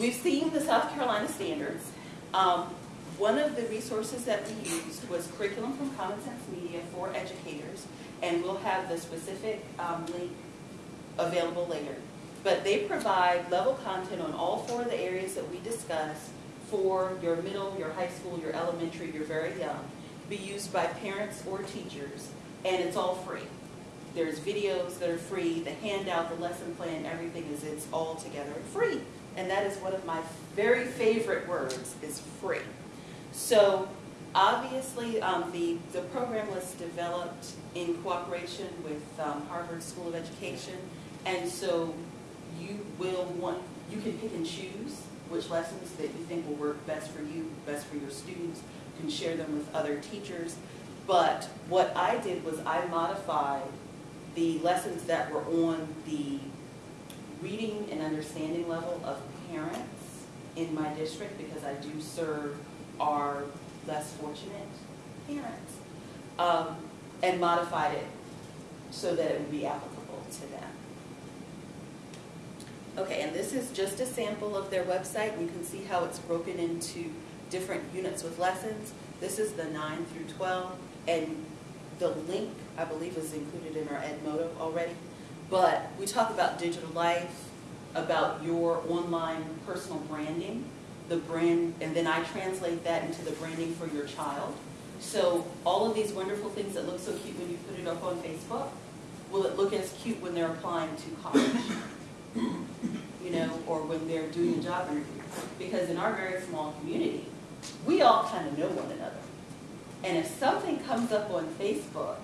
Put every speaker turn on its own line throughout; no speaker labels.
we've seen the South Carolina standards. Um, one of the resources that we used was curriculum from Common Sense Media for educators, and we'll have the specific um, link available later. But they provide level content on all four of the areas that we discussed for your middle, your high school, your elementary, your very young, be used by parents or teachers, and it's all free. There's videos that are free, the handout, the lesson plan, everything is, it's all together free. And that is one of my very favorite words, is free. So obviously, um, the, the program was developed in cooperation with um, Harvard School of Education, and so you will want, you can pick and choose which lessons that you think will work best for you, best for your students. You can share them with other teachers. But what I did was I modified the lessons that were on the reading and understanding level of parents in my district because I do serve our less fortunate parents um, and modified it so that it would be applicable to them. Okay, and this is just a sample of their website. You can see how it's broken into different units with lessons. This is the 9 through 12, and the link, I believe, is included in our Edmodo already. But we talk about digital life, about your online personal branding, the brand, and then I translate that into the branding for your child. So all of these wonderful things that look so cute when you put it up on Facebook, will it look as cute when they're applying to college? you know, or when they're doing a job interview. Because in our very small community, we all kind of know one another. And if something comes up on Facebook,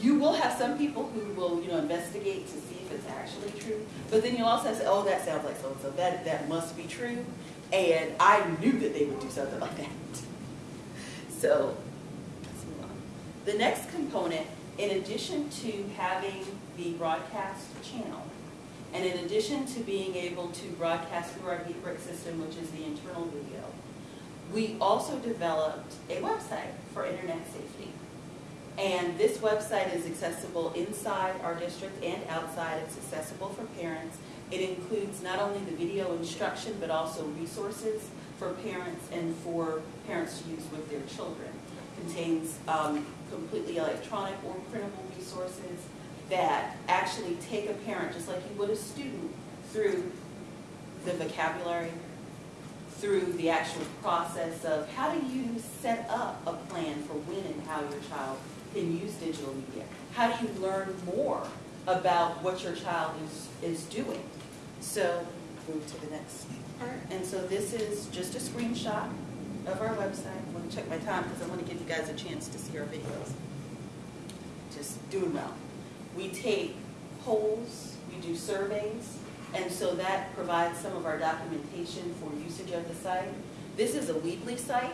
you will have some people who will, you know, investigate to see if it's actually true. But then you'll also say, oh, that sounds like so-and-so. That, that must be true. And I knew that they would do something like that. So, let's move on. The next component, in addition to having the broadcast channel, and in addition to being able to broadcast through our GeekBrick system, which is the internal video, we also developed a website for internet safety. And this website is accessible inside our district and outside. It's accessible for parents. It includes not only the video instruction, but also resources for parents and for parents to use with their children. It contains um, completely electronic or printable resources, that actually take a parent, just like you would a student, through the vocabulary, through the actual process of how do you set up a plan for when and how your child can use digital media? How do you learn more about what your child is, is doing? So move to the next part. And so this is just a screenshot of our website. I want to check my time because I want to give you guys a chance to see our videos. Just doing well. We take polls, we do surveys, and so that provides some of our documentation for usage of the site. This is a Weebly site,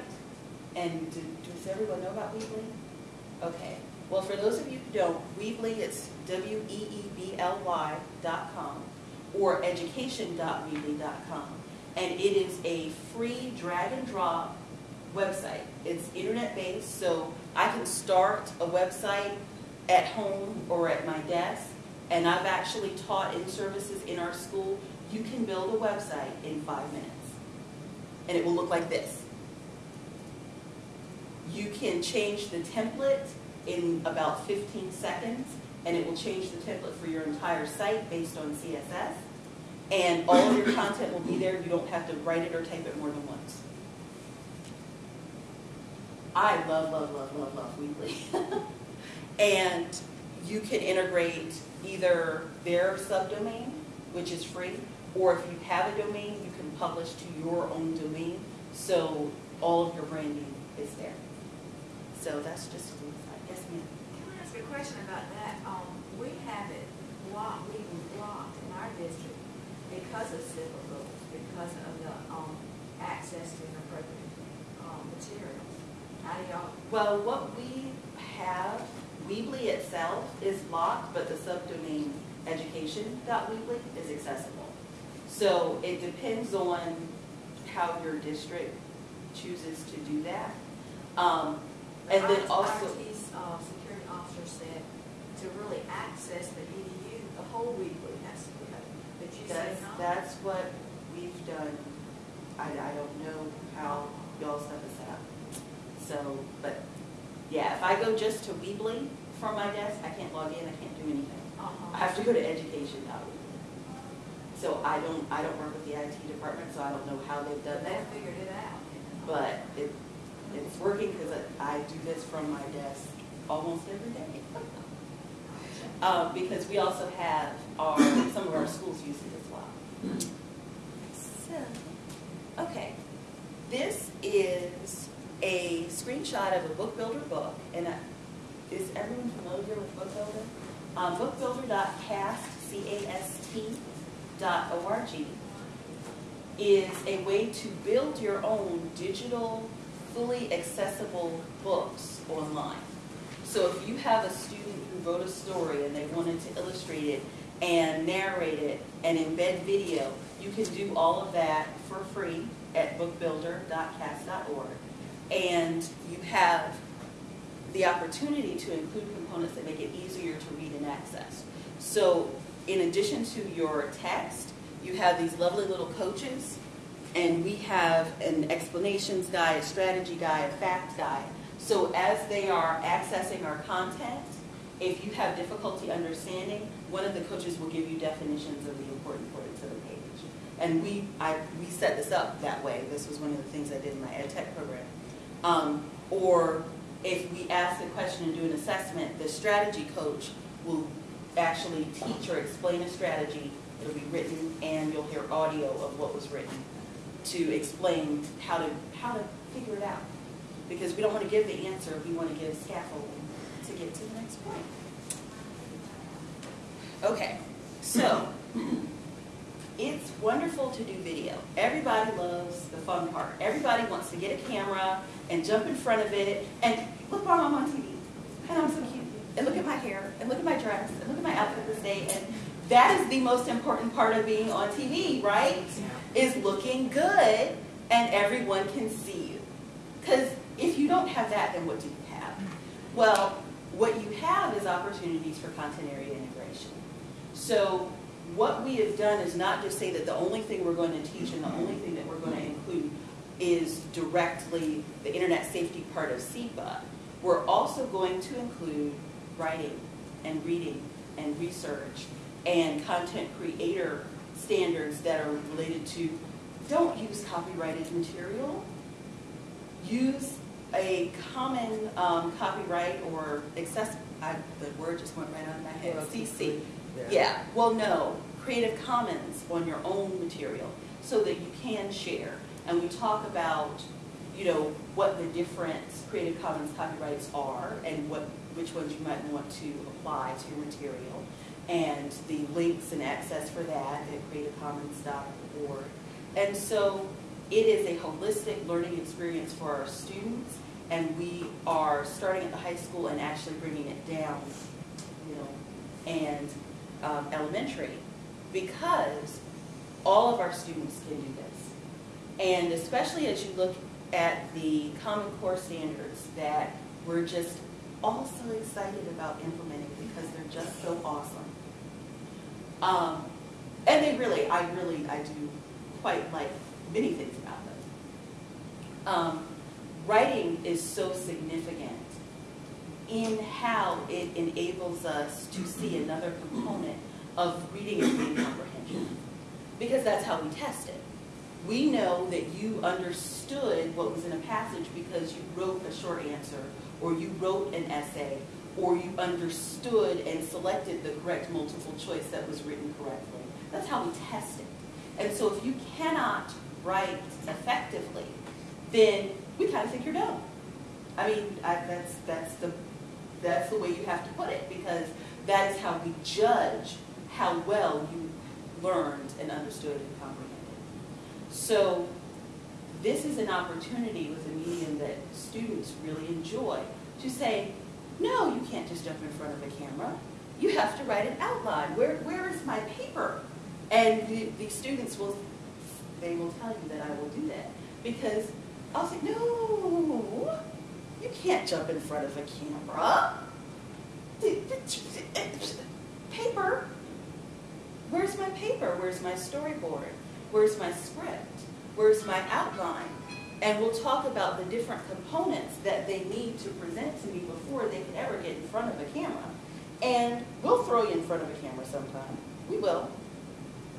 and do, does everyone know about Weebly? Okay. Well, for those of you who don't, Weebly, it's W-E-E-B-L-Y dot com or education.weebly.com. And it is a free drag and drop website. It's internet based, so I can start a website at home or at my desk, and I've actually taught in services in our school, you can build a website in five minutes. And it will look like this. You can change the template in about 15 seconds, and it will change the template for your entire site based on CSS. And all of your content will be there. You don't have to write it or type it more than once. I love, love, love, love, love Weebly. And you can integrate either their subdomain, which is free, or if you have a domain, you can publish to your own domain. So all of your branding is there. So that's just a little side. Yes, ma'am.
Can I ask a question about that? Um, we have it blocked, we blocked in our district because of civil rules, because of the, um, access to inappropriate, um, materials. How do y'all,
Well, what we have Weebly itself is locked, but the subdomain education.weebly is accessible. So it depends on how your district chooses to do that. Um, and then also,
uh, security officer said to really access the EDU, the whole Weebly has to be open, but you say
that's, that's what we've done, I, I don't know how y'all stuff is set up. So, but, yeah, if I go just to Weebly from my desk, I can't log in, I can't do anything. I
Uh-huh.
have to go to education.weebly. So I don't, I don't work with the IT department, so I don't know how they've done
They
that.
figured it out.
But it, it's working because I do this from my desk almost every day. Uh, because we also have our, some of our schools use it as well. So, okay. This is a screenshot of a Book Builder book, and I- is everyone familiar with Book Builder? Um, bookbuilder.cast, C-A-S-T, dot O-R-G, is a way to build your own digital, fully accessible books online. So if you have a student who wrote a story and they wanted to illustrate it and narrate it and embed video, you can do all of that for free at bookbuilder.cast.org. And you have the opportunity to include components that make it easier to read and access. So in addition to your text, you have these lovely little coaches, and we have an explanations guide, a strategy guide, a fact guide. So as they are accessing our content, if you have difficulty understanding, one of the coaches will give you definitions of the important points of the page. And we, I, we set this up that way. This was one of the things I did in my ed tech program. Um, or if we ask a question and do an assessment, the strategy coach will actually teach or explain a strategy. It'll be written and you'll hear audio of what was written to explain how to, how to figure it out. Because we don't want to give the answer, we want to give scaffolding to get to the next point. Okay, so it's wonderful to do video. Everybody loves the fun part. Everybody wants to get a camera and jump in front of it and look, Mom, I'm on TV. And I'm so cute. And look at my hair. And look at my dress. And look at my outfit this day. And that is the most important part of being on TV, right? Is looking good and everyone can see you. Because if you don't have that, then what do you have? Well, what you have is opportunities for content area integration. So what we have done is not just say that the only thing we're going to teach and the only thing that we're going to include is directly the internet safety part of CIPA. We're also going to include writing and reading and research and content creator standards that are related to don't use copyrighted material. Use a common um, copyright or access, I, the word just went right out of my head, CC. Yeah, well, no, Creative Commons on your own material so that you can share. And we talk about, you know, what the different Creative Commons copyrights are and what, which ones you might want to apply to your material. And the links and access for that at creativecommons.org. And so it is a holistic learning experience for our students. And we are starting at the high school and actually bringing it down, you know, and um, elementary because all of our students can do this. And especially as you look at the Common Core standards that we're just all so excited about implementing because they're just so awesome. Um, and they really, I really, I do quite like many things about them. Um, writing is so significant in how it enables us to see another component of reading and reading comprehension. Because that's how we test it. We know that you understood what was in a passage because you wrote a short answer, or you wrote an essay, or you understood and selected the correct multiple choice that was written correctly. That's how we test it. And so if you cannot write effectively, then we kind of think you're dumb. I mean, I, that's, that's, the, that's the way you have to put it, because that is how we judge how well you learned and understood and comprehended. So this is an opportunity with a medium that students really enjoy to say, no, you can't just jump in front of a camera. You have to write an outline. Where, where is my paper? And the, the students will, they will tell you that I will do that. Because I'll say, no, you can't jump in front of a camera. Paper, where's my paper? Where's my storyboard? Where's my script? Where's my outline? And we'll talk about the different components that they need to present to me before they can ever get in front of a camera. And we'll throw you in front of a camera sometime. We will.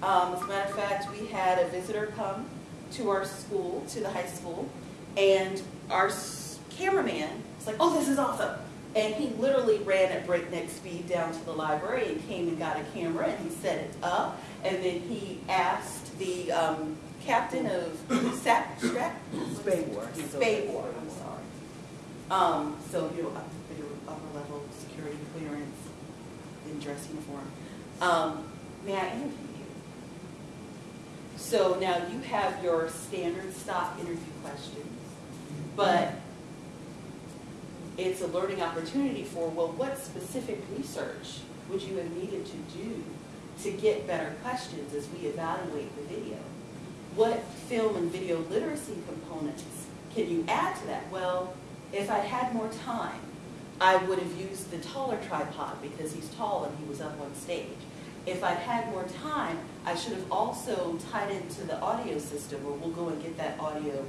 Um, as a matter of fact, we had a visitor come to our school, to the high school, and our cameraman was like, oh, this is awesome. And he literally ran at breakneck speed down to the library and came and got a camera and he set it up. And then he asked the um, captain of SAP, STRAP?
Spade War.
Spade War, I'm sorry. Um, so, you know, up for your upper level security clearance in dress uniform. Um, may I interview you? So now you have your standard stock interview questions, but it's a learning opportunity for, well, what specific research would you have needed to do to get better questions as we evaluate the video? What film and video literacy components can you add to that? Well, if I had more time, I would have used the taller tripod because he's tall and he was up on stage. If I'd had more time, I should have also tied into the audio system, or we'll go and get that audio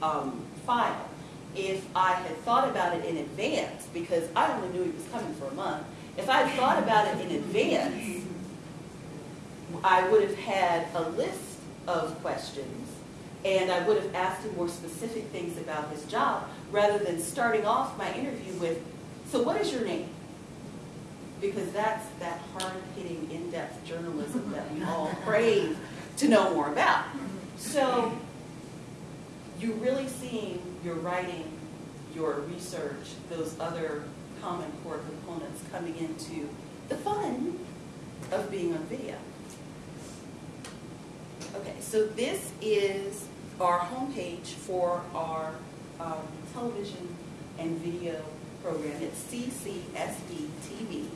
um, file. If I had thought about it in advance, because I only knew he was coming for a month, if I had thought about it in advance, I would have had a list of questions, and I would have asked him more specific things about his job, rather than starting off my interview with, so what is your name? Because that's that hard-hitting, in-depth journalism that we all crave to know more about. So you're really seeing your writing, your research, those other common core components coming into the fun of being on video. Okay, so this is our homepage for our um, television and video program. It's CCSD TV.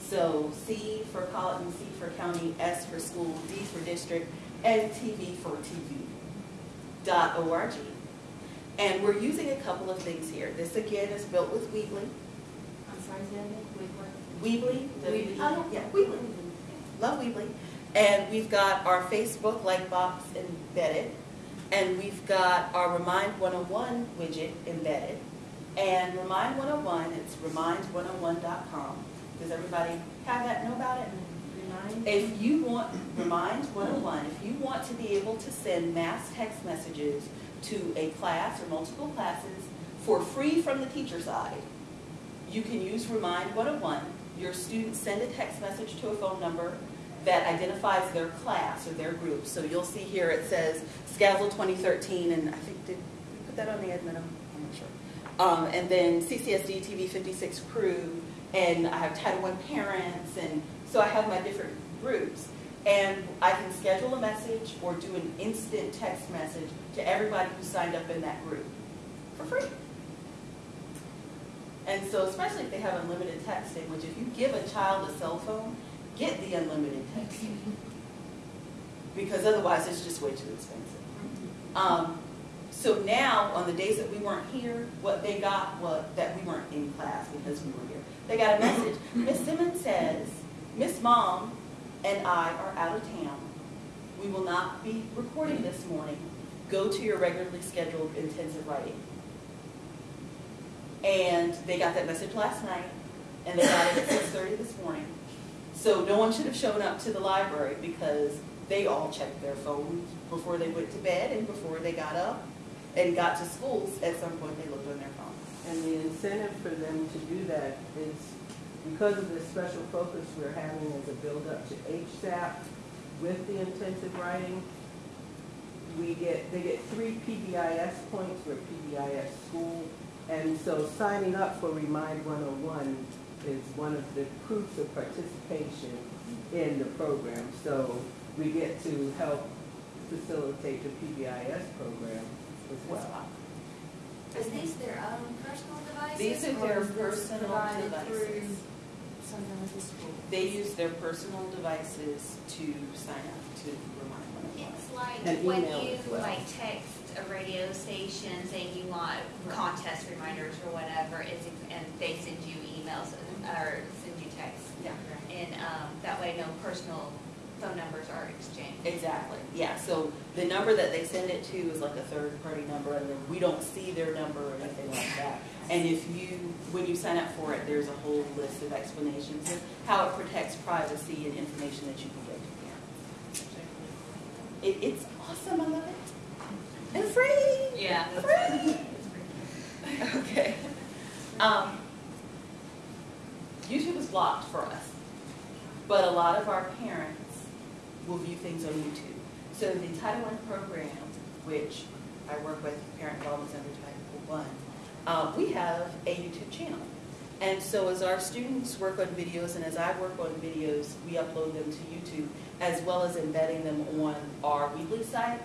So C for Colleton, C for county, S for school, D for district, and TV for TV. Dot org. And we're using a couple of things here. This again is built with Weebly.
I'm sorry, is that it?
Weebly,
Weebly.
W- yeah, Weebly. Love Weebly. And we've got our Facebook like box embedded. And we've got our Remind 101 widget embedded. And Remind 101, it's remind101.com. Does everybody have that, know about it?
Remind?
If you want, Remind 101, if you want to be able to send mass text messages to a class or multiple classes for free from the teacher side, you can use Remind 101. Your students send a text message to a phone number that identifies their class or their group. So you'll see here it says Skazzle 2013, and I think, did we put that on the admin? I'm not sure. Um, and then CCSD TV 56 crew, and I have Title I parents, and so I have my different groups. And I can schedule a message or do an instant text message to everybody who signed up in that group for free. And so especially if they have unlimited texting, which if you give a child a cell phone, get the unlimited texting. Because otherwise it's just way too expensive. Um, so now, on the days that we weren't here, what they got was that we weren't in class because we were here. They got a message. Miss Simmons says, Miss Mom and I are out of town. We will not be recording this morning. Go to your regularly scheduled intensive writing. And they got that message last night, and they got it at 6:30 this morning. So no one should have shown up to the library because they all checked their phones before they went to bed and before they got up and got to schools. At some point, they looked on their phone.
And the incentive for them to do that is because of the special focus we're having as a build-up to HSAP with the intensive writing, we get, they get three PBIS points, we're PBIS school. And so signing up for Remind 101 is one of the proofs of participation in the program. So we get to help facilitate the PBIS program as well.
Is these their own personal devices?
These are their personal devices.
through Something with the school?
They use their personal devices to sign up to Remind 101.
It's like
And
when
email
you
as well.
like text a radio station saying you want contest reminders or whatever, it's, and they send you emails or send you texts.
Yeah.
And, um, that way no personal phone numbers are exchanged.
Exactly, yeah, so the number that they send it to is like a third-party number, and then we don't see their number or anything like that. And if you, when you sign up for it, there's a whole list of explanations of how it protects privacy and information that you can get to parents. It, it's awesome, I love it. Free!
Yeah.
Free! Okay. Um, YouTube is blocked for us, but a lot of our parents will view things on YouTube. So the Title I program, which I work with Parent Involvement Center Title I, uh, we have a YouTube channel. And so as our students work on videos and as I work on videos, we upload them to YouTube as well as embedding them on our Weebly site.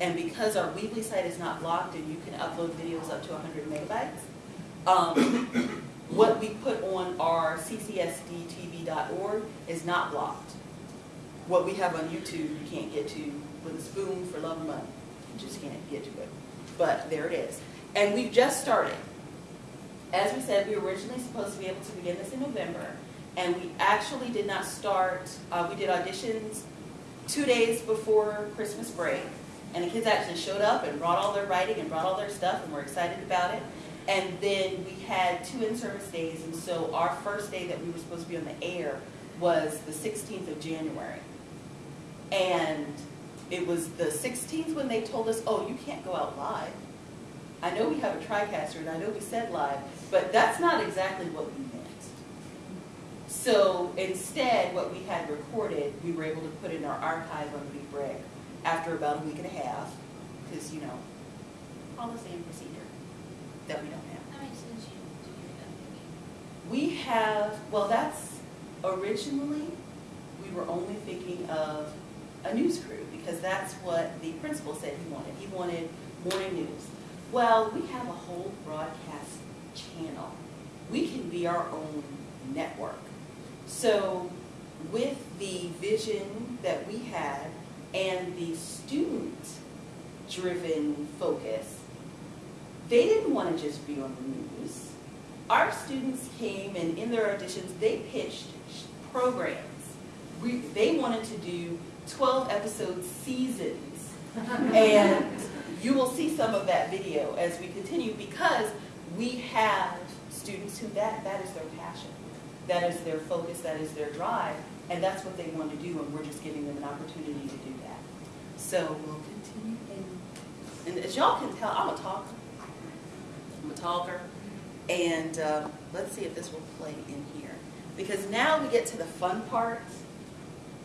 And because our Weebly site is not blocked and you can upload videos up to 100 megabytes, um, what we put on our ccsdtv.org is not blocked. What we have on YouTube, you can't get to with a spoon for love or money. You just can't get to it. But there it is. And we've just started. As we said, we were originally supposed to be able to begin this in November, and we actually did not start, uh, we did auditions two days before Christmas break, and the kids actually showed up and brought all their writing and brought all their stuff, and we're excited about it. And then we had two in-service days, and so our first day that we were supposed to be on the air was the 16th of January. And it was the 16th when they told us, oh, you can't go out live. I know we have a TriCaster, and I know we said live, but that's not exactly what we meant. So instead, what we had recorded, we were able to put in our archive on BeatBrick after about a week and a half, because, you know, all the same procedure that we don't have.
How many students you, do you have?
We have, well, that's originally, we were only thinking of a news crew because that's what the principal said he wanted. He wanted morning news. Well, we have a whole broadcast channel. We can be our own network. So with the vision that we had and the student-driven focus, they didn't want to just be on the news. Our students came and in their auditions, they pitched programs. We, they wanted to do 12 episode seasons. and you will see some of that video as we continue because we have students who that, that is their passion. That is their focus, that is their drive, and that's what they want to do, and we're just giving them an opportunity to do that. So we'll continue. And, and as y'all can tell, I'm a talker. I'm a talker. And uh, let's see if this will play in here. Because now we get to the fun part.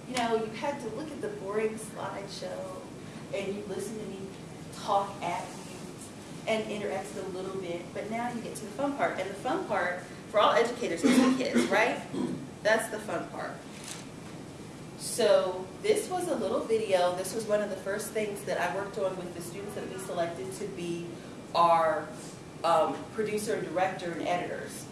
You know, you had to look at the boring slideshow and you listen to me talk at you and interact a little bit, but now you get to the fun part. And the fun part, for all educators is the kids, right? That's the fun part. So this was a little video. This was one of the first things that I worked on with the students that we selected to be our um, producer and director and editors.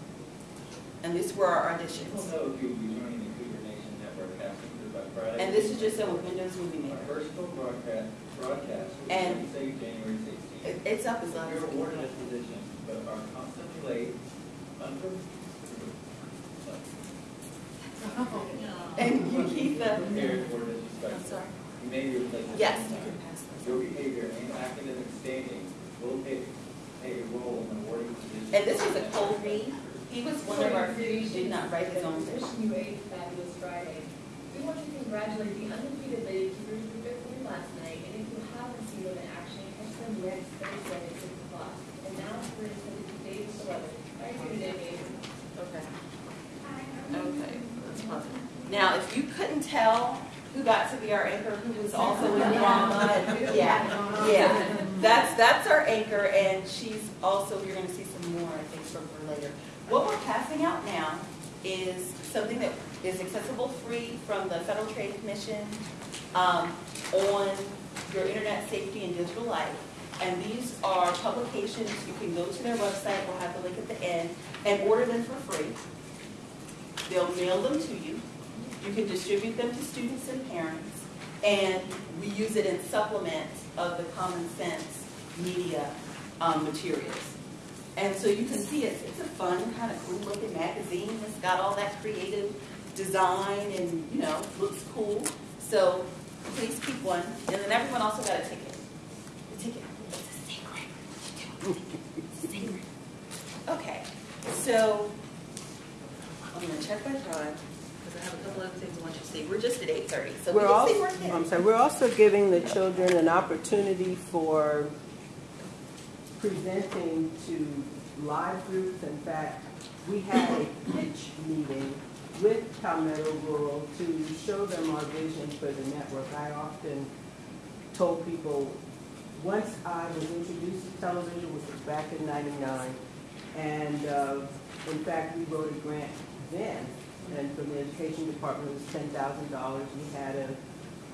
And these were our auditions.
People know if you'll be joining the Cougar Nation Network.
And this is just with Windows Movie
Our
Maker.
first full broadcast, broadcast,
And-
we January sixteenth.
It's up as loud as
You're awarded
can.
this position, but are constantly late.
And you keep the, I'm sorry.
You may be.
Yes, you can pass
Your behavior and academic standing will play, play a role in awarding positions.
And this was a cold read. He was one of our few who did not write his own
Wishing
vision.
you a fabulous Friday. We want to congratulate the undefeated Lady Cougars who victory last night, and if you haven't seen them in action, catch them next Thursday at six o'clock. And now we're going to send it to Dave are you today, Dave?
Okay. Okay, that's fine. Now, if you couldn't tell who got to be our anchor, who was also in drama, yeah, yeah. That's, that's our anchor, and she's also, you're gonna see some more, I think, from her later. What we're passing out now is something that is accessible free from the Federal Trade Commission um, on your internet safety and digital life. And these are publications, you can go to their website, we'll have the link at the end, and order them for free. They'll mail them to you. You can distribute them to students and parents. And we use it in supplement of the Common Sense media um, materials. And so you can see it's, it's a fun, kind of cool looking magazine. It's got all that creative design and, you know, looks cool. So please keep one, and then everyone also got a ticket. The ticket, it's a secret. It's a secret. Okay, so I'm gonna check my time, because I have a couple other things I want you to see. We're just at eight thirty, so we
We're
see
also, I'm sorry, we're also giving the children an opportunity for presenting to live groups. In fact, we had a pitch meeting with Palmetto Rural to show them our vision for the network. I often told people, once I was introduced to television, which was back in ninety-nine, and, uh, in fact, we wrote a grant then, and from the education department, it was ten thousand dollars. We had a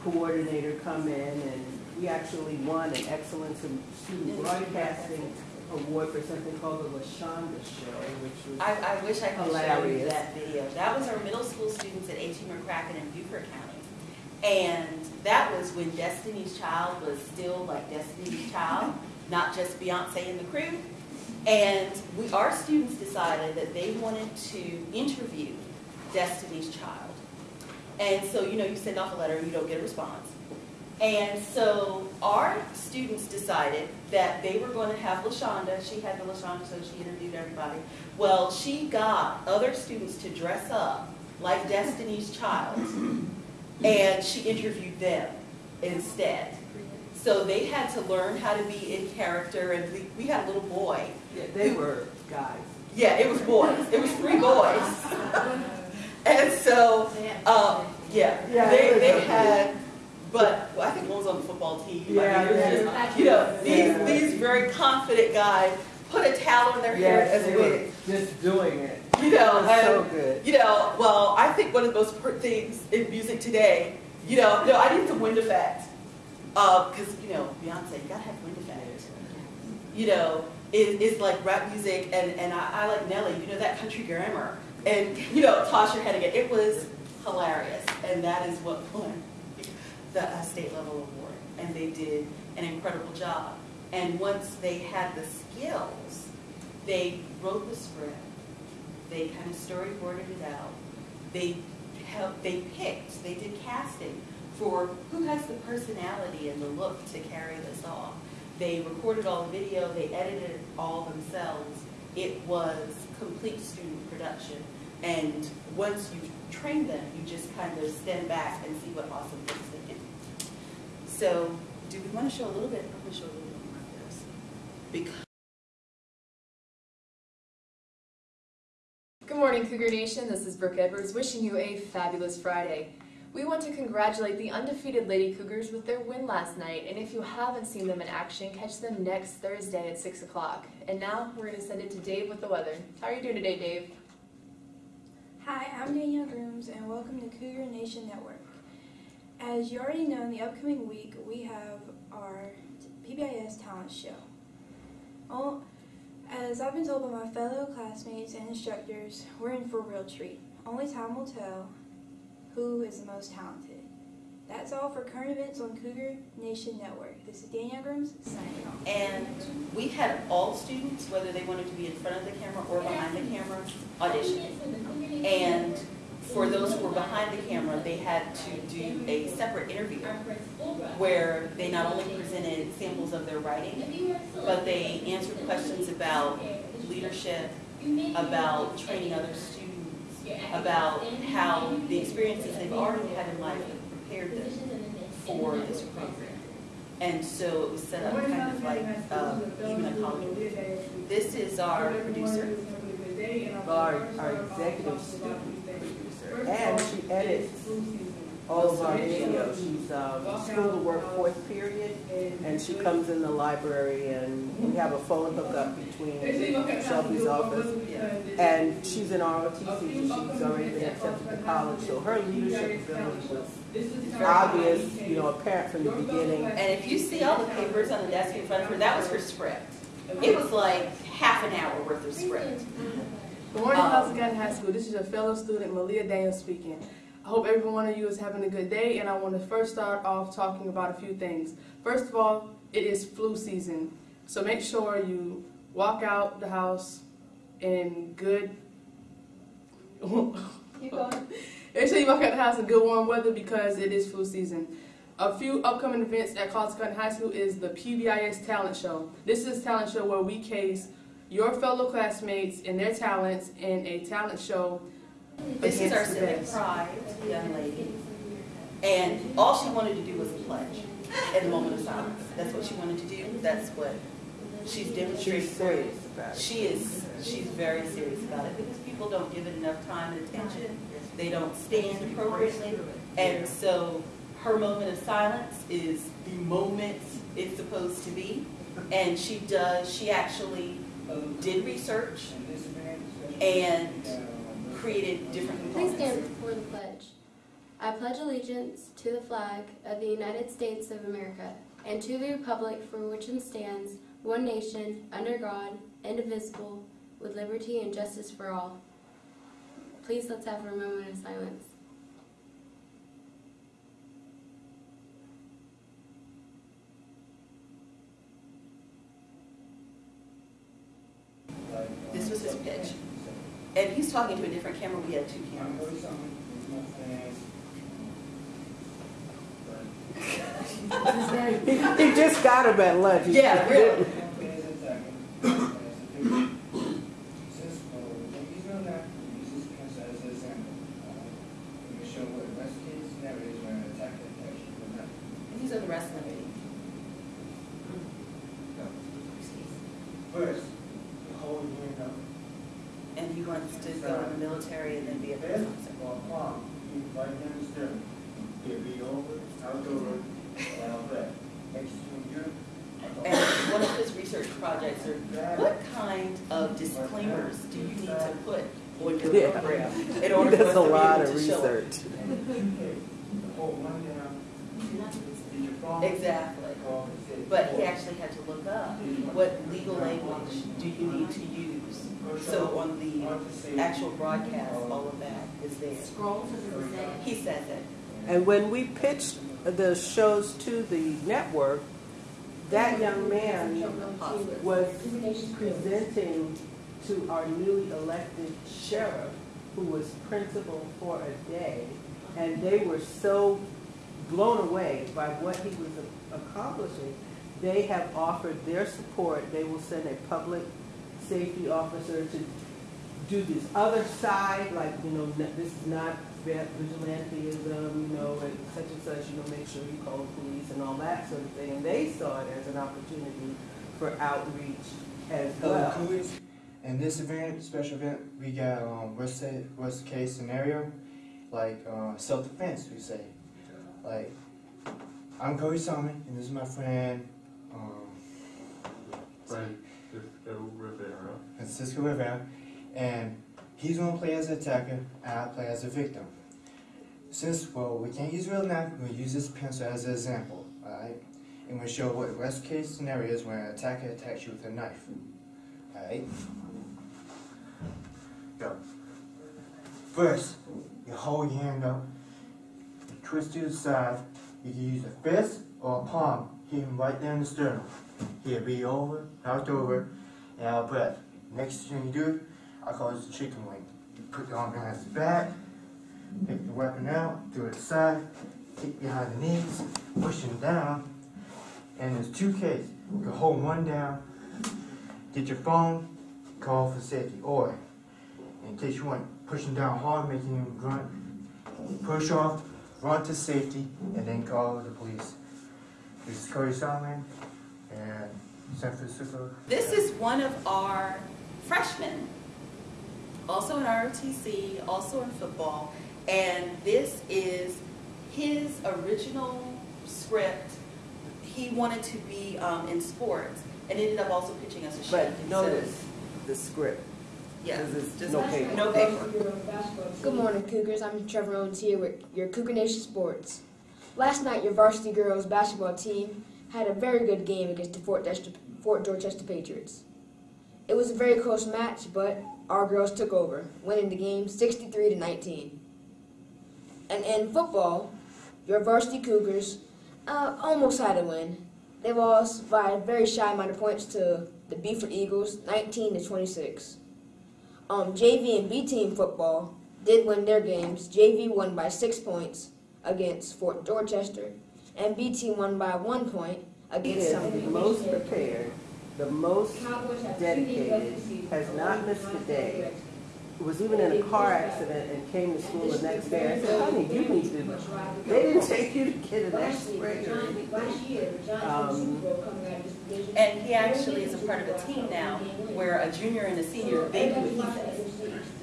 coordinator come in, and we actually won an excellence in student broadcasting award for something called the LaShonda Show, which was
I, I wish I could show you that video. That was our middle school students at A.T. McCracken in Beaufort County. And that was when Destiny's Child was still like Destiny's Child, not just Beyonce and the crew. And we, our students decided that they wanted to interview Destiny's Child. And so, you know, you send off a letter and you don't get a response. And so our students decided that they were going to have LaShonda, she had the LaShonda, so she interviewed everybody. Well, she got other students to dress up like Destiny's Child, and she interviewed them instead. So they had to learn how to be in character, and we, we had a little boy.
Yeah, they were guys.
Yeah, it was boys. It was three boys. And so, uh, yeah,
Yeah,
they, they had, but well, I think one was on the football team. I mean,
Yeah,
it
yeah.
just, You know, these,
Yeah.
these very confident guys put a towel in their hair
Yes,
as
they
a
were
wig.
just doing it.
You know,
It so
and,
good.
you know, well, I think one of the most important things in music today, you know, no, I need some wind effect. Uh, cause, you know, Beyonce, you gotta have wind effect. You know, is, is like rap music and, and I, I like Nelly, you know, that country grammar. And, you know, toss your head again. It was hilarious. And that is what won the uh, state level award. And they did an incredible job. And once they had the skills, they wrote the script, they kind of storyboarded it out. They helped, they picked, they did casting for who has the personality and the look to carry this off. They recorded all the video, they edited it all themselves. It was complete student production. And once you train them, you just kind of stand back and see what awesome things they do. So, do we want to show a little bit? I'm going to show a little bit more of this. Because
Good morning, Cougar Nation. This is Brooke Edwards wishing you a fabulous Friday. We want to congratulate the undefeated Lady Cougars with their win last night, and if you haven't seen them in action, catch them next Thursday at 6 o'clock. And now we're going to send it to Dave with the weather. How are you doing today, Dave?
Hi, I'm Danielle Grooms, and welcome to Cougar Nation Network. As you already know, in the upcoming week, we have our PBIS talent show. Oh, as I've been told by my fellow classmates and instructors, we're in for a real treat. Only time will tell who is the most talented. That's all for current events on Cougar Nation Network. This is Danielle Grooms signing off.
And we had all students, whether they wanted to be in front of the camera or behind the camera, audition. And for those who were behind the camera, they had to do a separate interview where they not only presented samples of their writing, but they answered questions about leadership, about training other students, about how the experiences they've already had in life have prepared them for this program. And so it was set up kind of like uh, even a college. This is our producer.
Our, our executive student producer, and she edits all of our videos. She's, um, school to work fourth period, and she comes in the library, and we have a phone hookup between Shelby's office, and she's in ROTC, she's already been accepted to college, so her leadership ability was obvious, you know, apparent from the beginning.
And if you see all the papers on the desk in front of her, that was her script. It was like half an hour worth of script.
Good morning,
Um,
Plaza Academy High School. This is your fellow student, Malia Daniels speaking. I hope every one of you is having a good day, and I want to first start off talking about a few things. First of all, it is flu season, so make sure you walk out the house in good
Make sure you walk out the house in good warm weather because it is flu season. A few upcoming events at County High School is the PBIS Talent Show. This is a talent show where we case your fellow classmates and their talents in a talent show.
This is our civic pride young lady. And all she wanted to do was pledge in the moment of silence. That's what she wanted to do. That's what she's demonstrated.
She's serious about it.
She is, she's very serious about it because people don't give it enough time and attention. They don't stand appropriately. And so her moment of silence is the moment it's supposed to be. And she does, she actually did research and created different
Please stand for the pledge. I pledge allegiance to the flag of the United States of America and to the republic for which it stands, one nation, under God, indivisible, with liberty and justice for all. Please let's have a moment of silence.
This was his pitch. And he's talking to a different camera. We had two cameras.
He, he just got him at lunch. He
Yeah, really. And these are the rest of the meeting.
First, hold your hand up.
And he wants to go in the military and then be a police officer.
or palm, keep right down the sternum. Here, be over, out over, and out back. Next to you.
And one of his research projects are, what kind of disclaimers do you need to put on your
Yeah.
program in
He
order for us
does
to
a
be
lot
able
of
to show it?
research.
Okay, hold one down. Did your phone?
Exactly.
Call and say,
But he actually had to look up what legal language do you need to use. So on the actual broadcast, all of that is there.
Scrolls or does it?
He says it.
And when we pitched the shows to the network, that young man was presenting to our newly elected sheriff, who was principal for a day, and they were so blown away by what he was accomplishing. They have offered their support. They will send a public safety officer to do this other side, like, you know, this is not vi- vigilanteism, you know, and such and such, you know, make sure you call the police and all that sort of thing. And they saw it as an opportunity for outreach as well.
Coolidge. In this event, special event, we got um, worst, say, worst case scenario, like uh, self defense, we say. Like, I'm Cody Solomon, and this is my friend, um,
Francisco Rivera.
Francisco Rivera, and he's gonna play as an attacker, and I play as a victim. Since, well, we can't use real knife, we'll use this pencil as an example, alright? And we'll show what worst case scenario is when an attacker attacks you with a knife, alright? Go. First, you hold your hand up, you twist to the side, you can use a fist or a palm, hit him right down the sternum. He'll be over, out over, Uh, and out breath. Next thing you do, I call this a chicken wing. You put the arm behind his back, take the weapon out, do it side, kick behind the knees, push him down, and there's two cases. You can hold one down, get your phone, call for safety, or in case you want, push him down hard, making him grunt, push off, run to safety, and then call the police. This is Cody Solomon, and San Francisco.
This is one of our freshmen, also in ROTC, also in football, and this is his original script. He wanted to be um, in sports and ended up also pitching us a show.
But notice the script.
Yeah,
it's
just
no paper.
no paper.
Good morning, Cougars. I'm Trevor Owens here with your Cougar Nation Sports. Last night, your varsity girls basketball team had a very good game against the Fort, Dest- Fort Dorchester Patriots. It was a very close match, but our girls took over, winning the game 63 to 19. And in football, your varsity Cougars uh, almost had a win. They lost by a very shy amount of points to the Beaufort Eagles, 19 to 26. Um, JV and B team football, did win their games. JV won by six points against Fort Dorchester, and B team won by one point
He is
Sumter.
the most prepared, the most dedicated, has not missed a day. Was even in a car accident and came to school the next day. I said, honey, you need to, they didn't take you to get an x-ray or anything. Um,
And he actually is a part of a team now where a junior and a senior, they do what he says.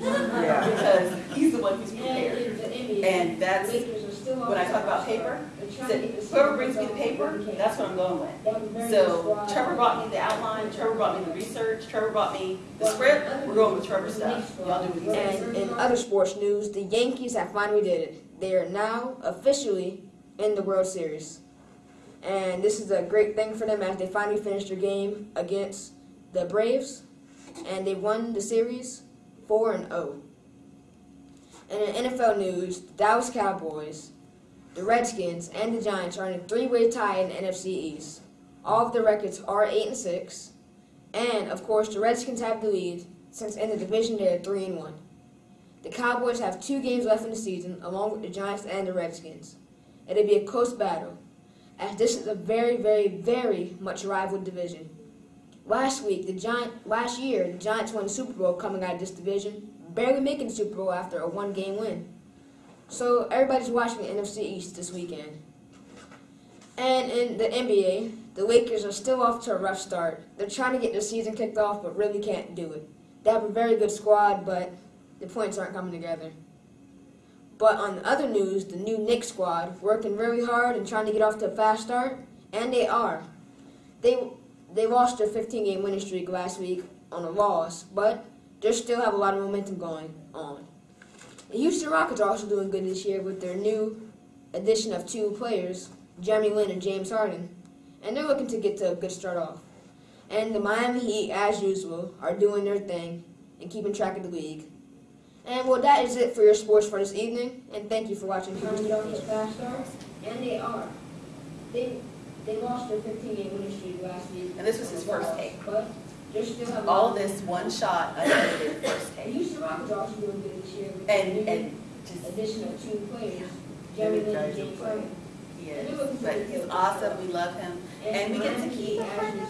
Yeah.
Because he's the one who's prepared. And that's, when I talk about paper, said, whoever brings me the paper, that's what I'm going with. So Trevor brought me the outline, Trevor brought me the research, Trevor brought me the script, we're going with Trevor's stuff. Y'all do what.
And in other sports news, the Yankees have finally did it. They are now officially in the World Series. And this is a great thing for them as they finally finished their game against the Braves. And they won the series 4 and 0. And in NFL news, the Dallas Cowboys, the Redskins, and the Giants are in a three-way tie in the NFC East. All of the records are 8 and 6. And of course, the Redskins have the lead since in the division they are 3 and 1. The Cowboys have two games left in the season, along with the Giants and the Redskins. It'll be a close battle, as this is a very, very, very much rival division. Last week, the Giant, last year, the Giants won the Super Bowl coming out of this division, barely making the Super Bowl after a one-game win. So everybody's watching the NFC East this weekend. And in the NBA, the Lakers are still off to a rough start. They're trying to get their season kicked off, but really can't do it. They have a very good squad, but the points aren't coming together. But on the other news, the new Knicks squad working really hard and trying to get off to a fast start, and they are. They they lost their 15-game winning streak last week on a loss, but they still have a lot of momentum going on. The Houston Rockets are also doing good this year with their new addition of two players, Jeremy Lin and James Harden, and they're looking to get to a good start off. And the Miami Heat, as usual, are doing their thing and keeping track of the league. And well, that is it for your sports for this evening. And thank you for watching. Trying to get off these fast starts, and they are. They they lost their 15 game winning streak last week.
And this was his first take.
But they still have
All this one shot, unedited first
The
take.
Houston Rockets are also doing good this year.
And,
the new
and just,
addition of two players, Jeremy Lin and James
he is, but he's awesome, we love him. And we get to keep,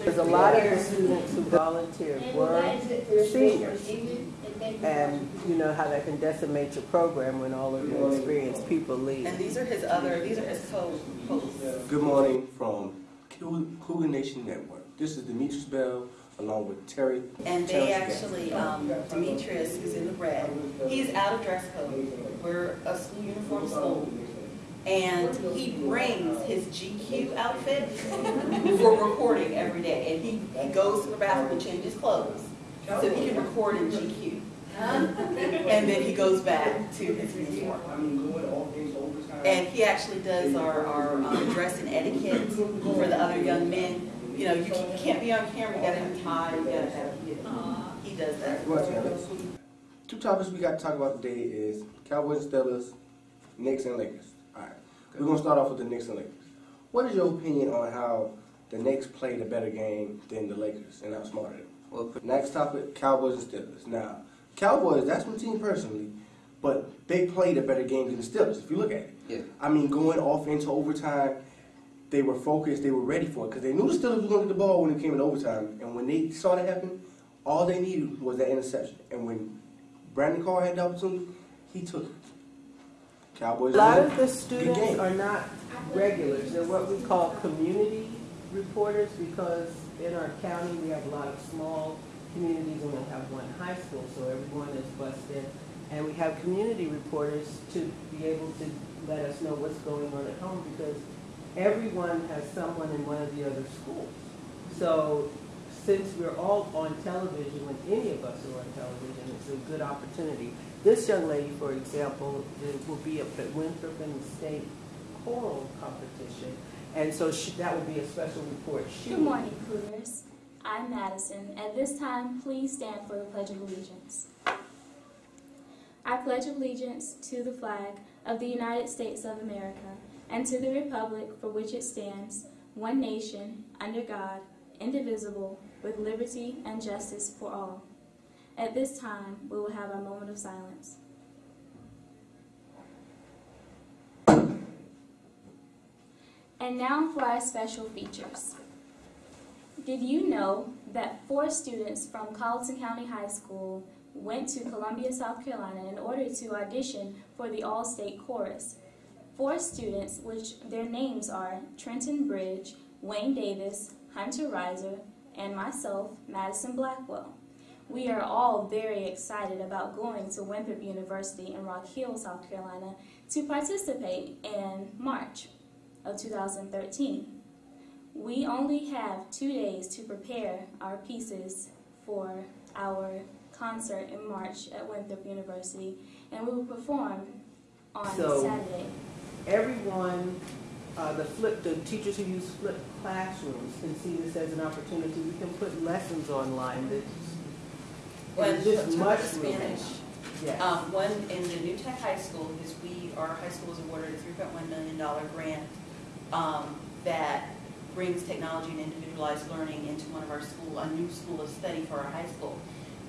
There's a lot of the students who volunteer
And
were
that is it for your sports for
seniors.
And you
And you know how that can decimate your program when all of your experienced people leave.
and these are his other, these are his co-hosts.
Good morning from Cougar Nation Network. This is Demetrius Bell along with Terry.
And they
Terrence
actually, um, Demetrius, is in the red, he's out of dress code. We're a school uniform school. And he brings his GQ outfit for recording every day. And he, he goes to the bathroom and changes clothes so he can record in GQ. And then he goes back to his uniform. And he actually does our, our um, dress and etiquette for the other young men. You know, you can't- can't be on camera, you gotta have a tie, you gotta have, he does that.
Two topics we got to talk about today is Cowboys and Steelers, Knicks and Lakers. All right, we're gonna start off with the Knicks and Lakers. What is your opinion on how the Knicks played a better game than the Lakers and outsmarted them? Well, next topic, Cowboys and Steelers. Now, Cowboys, that's my team personally, but they played a better game than the Steelers. If you look at it,
Yeah.
I mean, going off into overtime, they were focused, they were ready for it because they knew the Steelers were going to get the ball when it came in overtime. And when they saw that happen, all they needed was that interception. And when Brandon Carr had the opportunity, he took it. Cowboys.
A lot of the students are not regulars. They're what we call community reporters because in our county, we have a lot of small communities and we have one high school, so everyone is bused in. And we have community reporters to be able to let us know what's going on at home because everyone has someone in one of the other schools. So since we're all on television, when any of us are on television, it's a good opportunity. This young lady, for example, will be up at Winthrop and state choral competition, and so she, that would be a special report. She
Good morning, Cougars. I'm Madison. At this time, please stand for the Pledge of Allegiance. I pledge allegiance to the flag of the United States of America and to the republic for which it stands, one nation, under God, indivisible, with liberty and justice for all. At this time, we will have our moment of silence. And now for our special features. Did you know that four students from Colleton County High School went to Columbia, South Carolina in order to audition for the All-State Chorus, Four students, which their names are Trenton Bridge, Wayne Davis, Hunter Reiser, and myself, Madison Blackwell. We are all very excited about going to Winthrop University in Rock Hill, South Carolina to participate in March of 2013. We only have two days to prepare our pieces for our concert in March at Winthrop University, and we will perform on
So-
Saturday.
Everyone, uh, the flip, the teachers who use flipped classrooms can see this as an opportunity. We can put lessons online that
When
is just much
Spanish,
Yes.
um, one in the New Tech High School, because we, our high school was awarded a three point one million dollar grant, um, that brings technology and individualized learning into one of our school, a new school of study for our high school.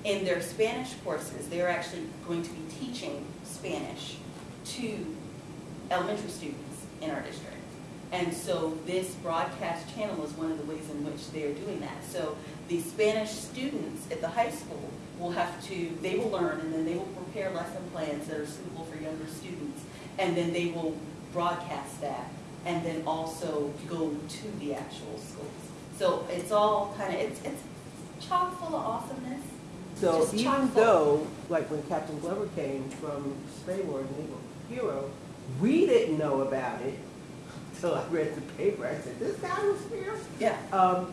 In their Spanish courses, they're actually going to be teaching Spanish to elementary students in our district. And so this broadcast channel is one of the ways in which they are doing that. So the Spanish students at the high school will have to, they will learn and then they will prepare lesson plans that are suitable for younger students. And then they will broadcast that and then also go to the actual schools. So it's all kind of, it's, it's chock full of awesomeness.
So even though, like when Captain Glover came from SPAWAR Naval Hero, we didn't know about it until I read the paper. I said, this guy was here?
Yeah.
Um,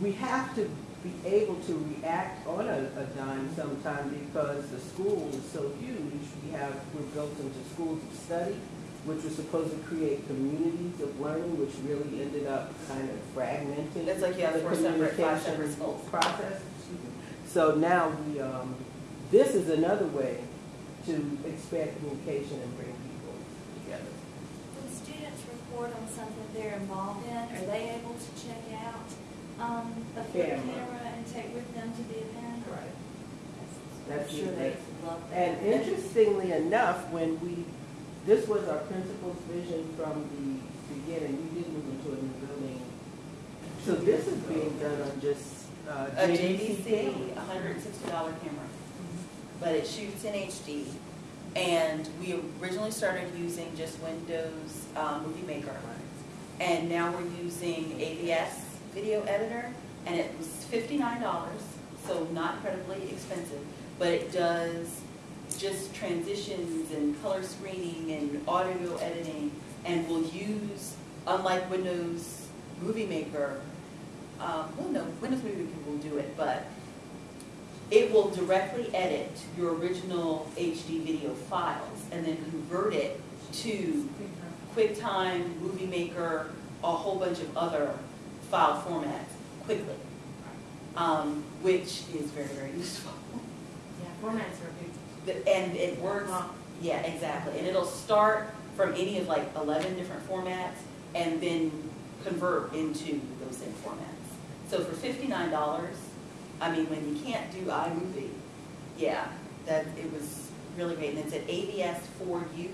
we have to be able to react on a, a dime sometime because the school is so huge. We have, we're built into schools of study, which were supposed to create communities of learning, which really ended up kind of fragmenting.
It's like you have
the
four separate, five separate schools.
Process. So now we, um, this is another way to expand communication and bring people together.
When students report on something they're involved in, are they able to check out um, a flip
Camera.
camera and take with them to the event?
Right.
I'm
That's
sure
it.
they love that.
And interestingly enough, when we, this was our principal's vision from the beginning, we did move into a new building. So this is being done on just uh,
A
JVC
JVC, hundred and sixty dollar camera, but it shoots in HD. And we originally started using just Windows um, Movie Maker. And now we're using AVS Video Editor, and it was fifty-nine dollars, so not incredibly expensive. But it does just transitions and color screening and audio editing, and will use, unlike Windows Movie Maker, um, well, no, Windows Movie Maker will do it, but it will directly edit your original HD video files and then convert it to QuickTime, Movie Maker, a whole bunch of other file formats quickly, um, which is very, very useful.
Yeah, formats are.
The- And it works, yeah, exactly, and it'll start from any of like eleven different formats and then convert into those same formats. So for fifty-nine dollars, I mean, when you can't do iMovie, yeah, that, it was really great, and it's at avs4you,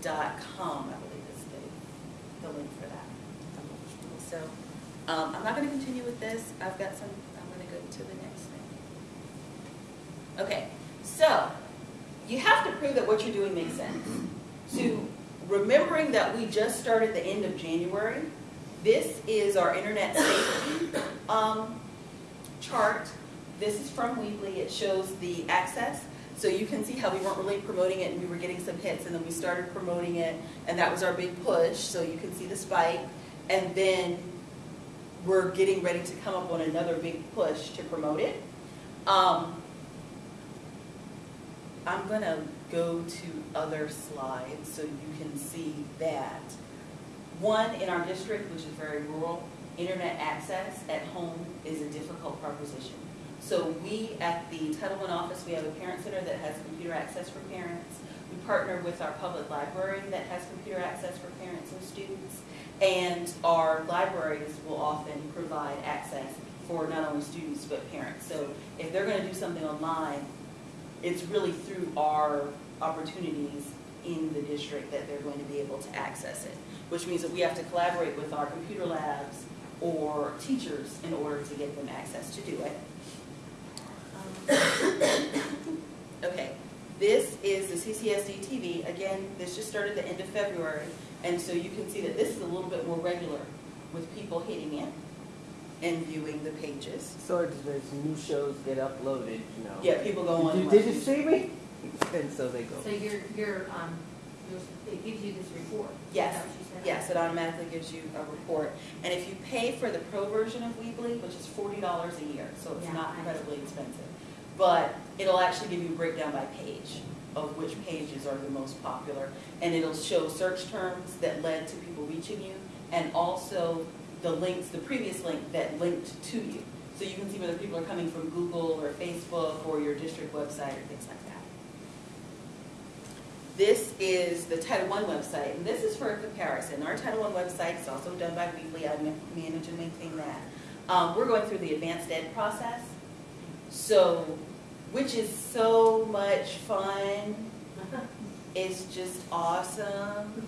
dot com, I believe is the, the link for that. So, um, I'm not gonna continue with this, I've got some, I'm gonna go to the next thing. Okay, so, you have to prove that what you're doing makes sense. So, remembering that we just started the end of January, this is our internet safety, um, chart. This is from Weebly, it shows the access. So you can see how we weren't really promoting it and we were getting some hits and then we started promoting it and that was our big push, so you can see the spike. And then we're getting ready to come up on another big push to promote it. Um, I'm gonna go to other slides so you can see that. One, in our district, which is very rural, internet access at home is a difficult proposition. So we, at the Title I office, we have a parent center that has computer access for parents. We partner with our public library that has computer access for parents and students. And our libraries will often provide access for not only students but parents. So if they're gonna do something online, it's really through our opportunities in the district that they're going to be able to access it, which means that we have to collaborate with our computer labs or teachers in order to get them access to do it. Um, Okay, this is the CCSD TV. Again, this just started the end of February, and so you can see that this is a little bit more regular with people hitting in and viewing the pages.
So as as new shows get uploaded, you know.
Yeah, people go on.
Did you, did you see me? And so they go.
So you're, you're, um, you're, it gives you this report?
Yes,
that what you said?
yes, it automatically gives you a report. And if you pay for the pro version of Weebly, which is forty dollars a year, so it's
Yeah,
not incredibly expensive, but it'll actually give you a breakdown by page of which pages are the most popular. And it'll show search terms that led to people reaching you, and also the links, the previous link that linked to you. So you can see whether people are coming from Google or Facebook or your district website or things like that. This is the Title I website, and this is for a comparison. Our Title I website is also done by Weebly, I ma- manage and maintain that. Um, we're going through the advanced ed process, so, which is so much fun. It's just awesome.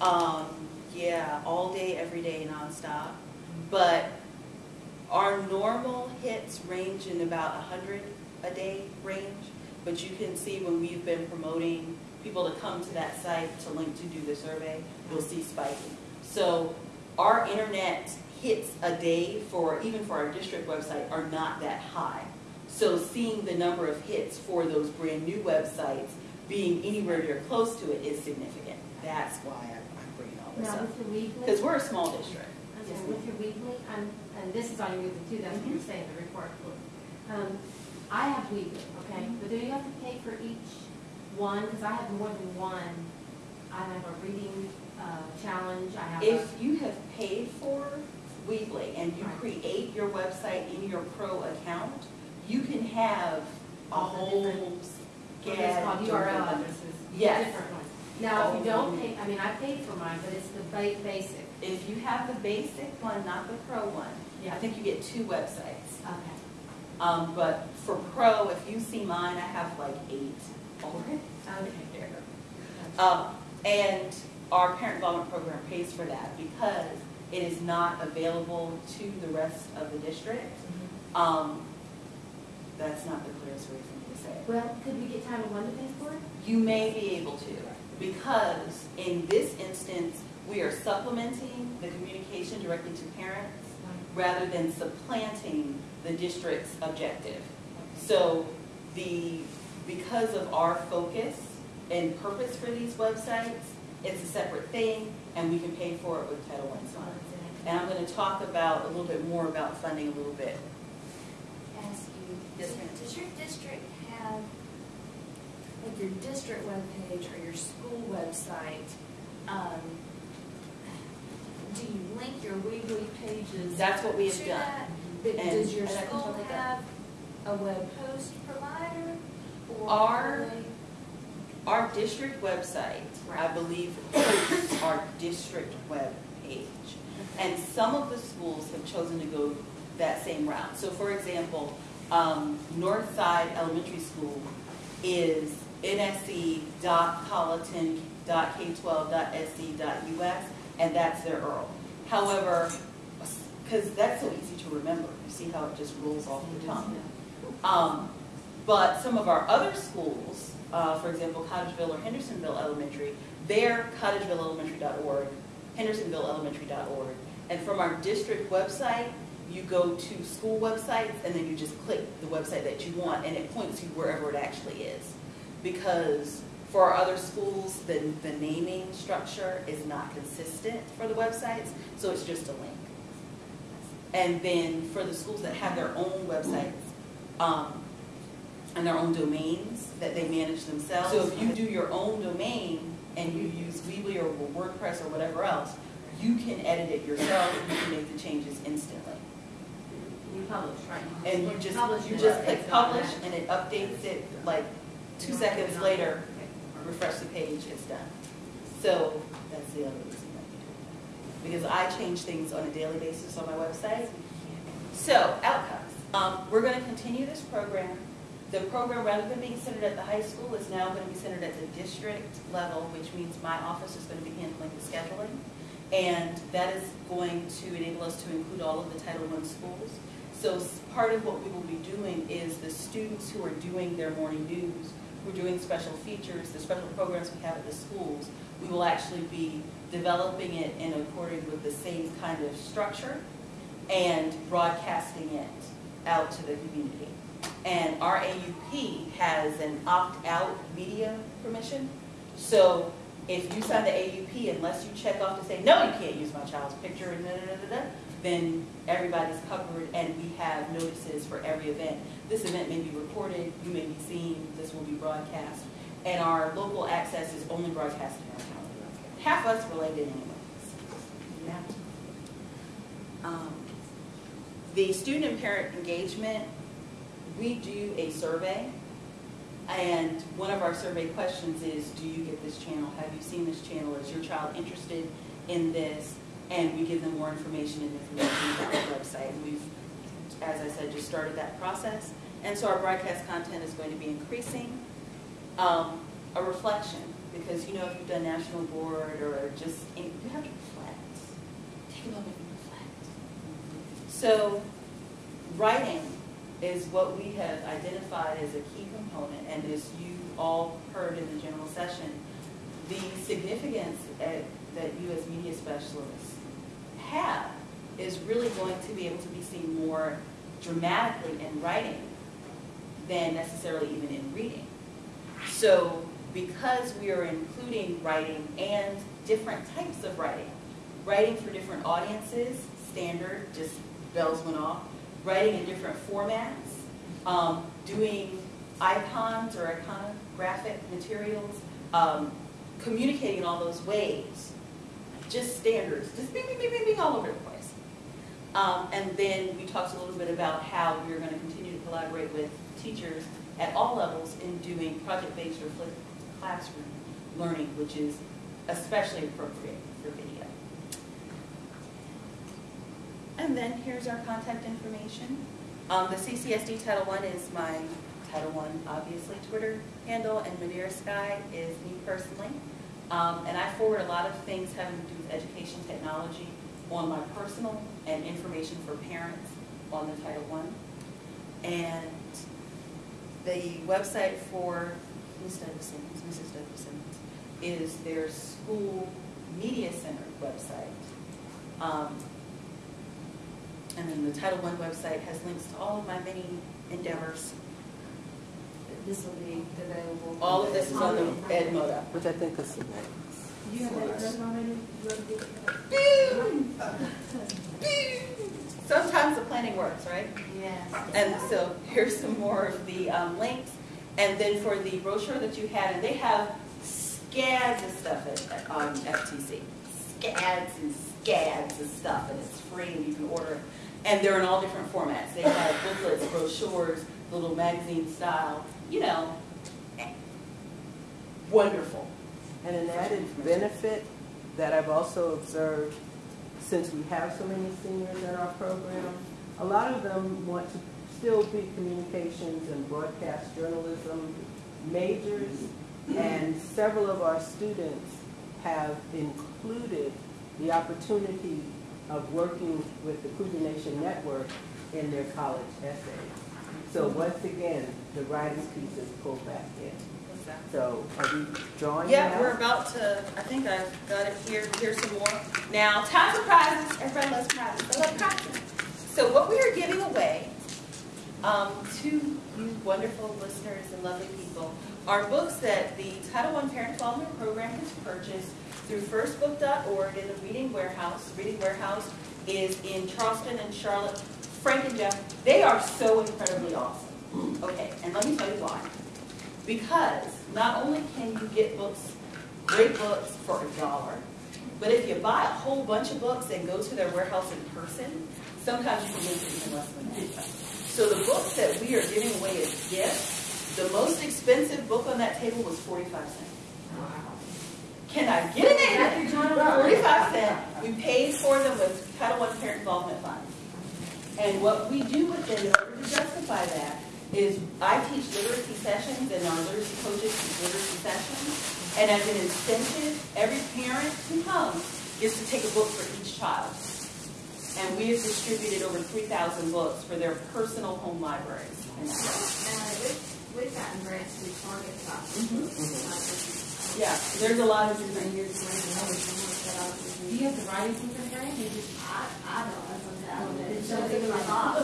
Um, yeah, all day, every day, nonstop. But our normal hits range in about a hundred a day range. But you can see when we've been promoting people to come to that site to link to do the survey, you'll see spiking. So our internet hits a day for, even for our district website, are not that high. So seeing the number of hits for those brand new websites being anywhere near close to it is significant. That's why I'm I'm bringing all this
Now,
up.
with your Weebly?
Because we're a small district.
Okay, with your Weebly, um, and this is on your Weebly too, that's what you're saying, the report. Um, I have Weebly, okay, but do you have to pay for each one? Because I have more than one. I have a reading, uh, challenge, I have.
If you have paid for Weebly and you
Right.
create your website in your pro account, you can have a whole
different- What is
gad
called
of
URL addresses.
Yes.
Different ones. Now, if you don't pay, I mean, I paid for mine, but it's the basic.
If you have the basic one, not the pro one, I think you get two websites.
Okay.
Um, but for pro, if you see mine, I have like eight already.
Okay.
Um, and our parent involvement program pays for that because it is not available to the rest of the district. Um, that's not the clearest way for me to say it.
Well, could we get Title One to pay for it?
You may be able to, because in this instance, we are supplementing the communication directly to parents rather than supplanting the district's objective. So the, because of our focus and purpose for these websites, it's a separate thing, and we can pay for it with Title I funds. And I'm gonna talk about, a little bit more about funding a little bit.
ask you,
Yes,
does-
ma'am.
does your district have, like your district webpage or your school website, um, do you link your Weebly pages?
That's what we have
to
done.
that? But
And-
Does your school have a web host provider? or
Our-
they-
Our district website, I believe, hosts our district web page. And some of the schools have chosen to go that same route. So for example, um, Northside Elementary School is nsc.colleton.k12.sc.us, and that's their URL. However, because that's so easy to remember, you see how it just rolls off the tongue. Um, but some of our other schools, uh, for example, Cottageville or Hendersonville Elementary, they're cottagevilleelementary.org, hendersonvilleelementary.org. And from our district website, you go to school websites and then you just click the website that you want and it points you wherever it actually is. Because for our other schools, the, the naming structure is not consistent for the websites, so it's just a link. And then for the schools that have their own websites, um, and their own domains that they manage themselves. So if you do your own domain and you use Weebly or WordPress or whatever else, you can edit it yourself and you can make the changes instantly.
You publish, right?
And you just,
Publish
you just click
It's
publish and it updates it like two seconds later, refresh the page, it's done. So that's the other reason that we do it. Because I change things on a daily basis on my website. So outcomes. Um, we're gonna continue this program the program, rather than being centered at the high school, is now going to be centered at the district level, which means my office is going to be handling the scheduling. And that is going to enable us to include all of the Title I schools. So part of what we will be doing is the students who are doing their morning news, who are doing special features, the special programs we have at the schools, we will actually be developing it in accordance with the same kind of structure and broadcasting it out to the community. And our AUP has an opt-out media permission. So if you sign the AUP, unless you check off to say, no, you can't use my child's picture, da, da, da, then everybody's covered and we have notices for every event. This event may be recorded, you may be seen, this will be broadcast. And our local access is only broadcast in our county. Half us related anyways. Yeah. Um, The student and parent engagement, we do a survey. And one of our survey questions is, do you get this channel? Have you seen this channel? Is your child interested in this? And we give them more information and information about the website. And We've, as I said, just started that process. And so our broadcast content is going to be increasing. Um, A reflection, because you know if you've done national board or just, you have to reflect. Take a moment. So writing is what we have identified as a key component, and as you all heard in the general session, the significance at- that you as media specialists have is really going to be able to be seen more dramatically in writing than necessarily even in reading. So because we are including writing and different types of writing, writing for different audiences, standard, just bells went off, writing in different formats, um, doing icons or iconographic materials, um, communicating in all those ways, just standards, just bing, bing, bing, bing, all over the place. Um, and then we talked a little bit about how we're going to continue to collaborate with teachers at all levels in doing project-based or flipped classroom learning, which is especially appropriate for video. And then here's our contact information. Um, the CCSD Title I is my Title I, obviously, Twitter handle, and Madeira Sky is me personally. Um, and I forward a lot of things having to do with education technology on my personal and information for parents on the Title I. And the website for Ms. Douglason, Mrs. Douglason, is their school media center website. Um, and then the Title I website has links to all of my many endeavors.
This will be available.
All of this is on the Edmodo.
Which I think is nice.
You have that already? You want to do it?
Sometimes the planning works, right?
Yes.
And so here's some more of the um, links. And then for the brochure that you had, and they have scads of stuff at, at um, FTC. Scads and scads of stuff, and it's free, and you can order it. And they're in all different formats. They have booklets, brochures, little magazine style, you know, wonderful.
And an added benefit that I've also observed, since we have so many seniors in our program, a lot of them want to still be communications and broadcast journalism majors, and several of our students have included the opportunity of working with the Cougar Nation Network in their college essays. So once again, the writing piece is pulled back in. So are we drawing
Yeah, we're about to, I think I've got it here, here's some more. Now, time for prizes, everybody loves prizes, I love prizes. So what we are giving away um, to you wonderful listeners and lovely people are books that the Title I Parent Development Program has purchased through firstbook.org in the Reading Warehouse. Reading Warehouse is in Charleston and Charlotte. Frank and Jeff, they are so incredibly awesome. Okay, and let me tell you why. Because not only can you get books, great books for a dollar, but if you buy a whole bunch of books and go to their warehouse in person, sometimes you can get even less than that. So the books that we are giving away as gifts, the most expensive book on that table was 45 cents. Can I get it? 45 cents. We paid for them with Title I Parent Involvement Fund. And what we do with them in order to justify that is I teach literacy sessions and our literacy coaches teach literacy sessions. And as an incentive, every parent who comes gets to take a book for each child. And we have distributed over 3,000 books for their personal home libraries. And that's- mm-hmm.
Uh, we've, we've gotten grants through Target
Yeah, there's a lot of different. years.
Do you have the writing center grant? You just,
I, I don't know something.
it
It
shows
shows
it
it
in my
like
box.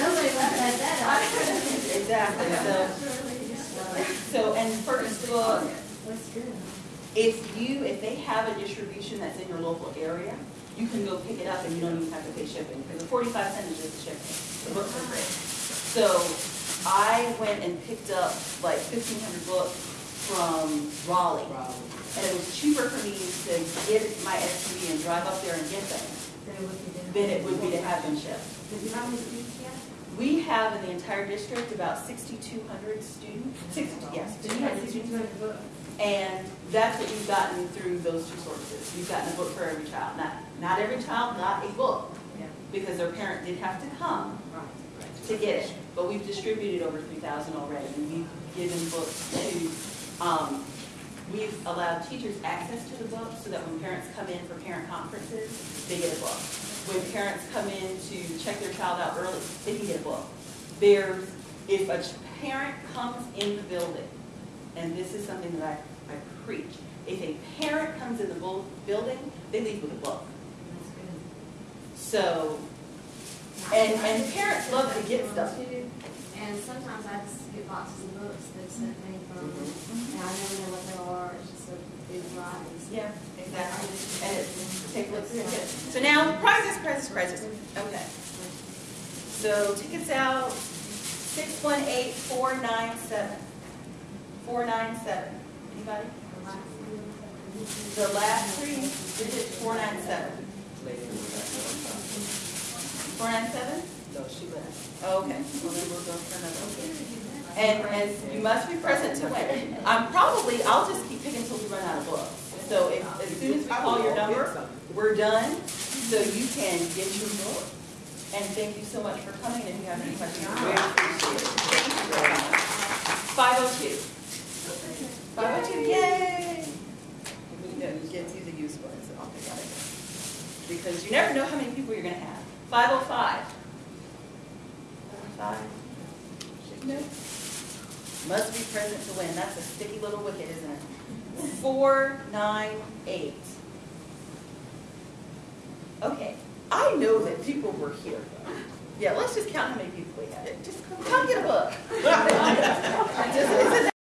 Nobody left that that
Exactly, so, so, and first book,
That's good.
if you, if they have a distribution that's in your local area, you can go pick it up and you don't even have to pay shipping, because the forty-five cents is just shipping. The books are great. So I went and picked up like fifteen hundred books from Raleigh. Raleigh. And it was cheaper for me to get my SUV and drive up there and get them
Then it would be different.
than it would be to have them shipped.
Did you have any?
We have in the entire district about sixty-two hundred students, sixty, yes.
So you have sixty-two hundred books?
And that's what we've gotten through those two sources. We've gotten a book for every child. Not, not every child got a book,
Yeah.
because their parent did have to come
Right.
To get it. But we've distributed over three thousand already, and we've given books to, um, we've allowed teachers access to the book so that when parents come in for parent conferences, they get a book. When parents come in to check their child out early, they can get a book. There's, if a parent comes in the building, and this is something that I, I preach, if a parent comes in the building, they leave with a book. So, and, and parents love to get stuff.
And sometimes I just get boxes of books that sent me from, and I never know what they are, it's just a big variety.
Yeah, exactly. And it's, take a look through it. So now, prizes, prizes, prizes. Okay. So tickets out, six one eight four nine seven. Four nine seven. Anybody? The last three digits, four nine seven. Four nine seven?
No, she left.
Oh, okay, well then we'll go for another. And, and you must be present to win. I'm probably, I'll just keep picking until we run out of books. So if, as soon as we call your number, we're done, so you can get your book. And thank you so much for coming, if you have any questions, we appreciate it. Thank you very much. Five oh two. Five oh two, yay! Yeah, Get you the used ones, I'll pick out it. Because you never know how many people you're gonna have. Five oh five. Five. Must be present to win. That's a sticky little wicket, isn't it? Four, nine, eight. Okay, I know that people were here. Yeah, let's just count how many people we had. Just come, come get a book.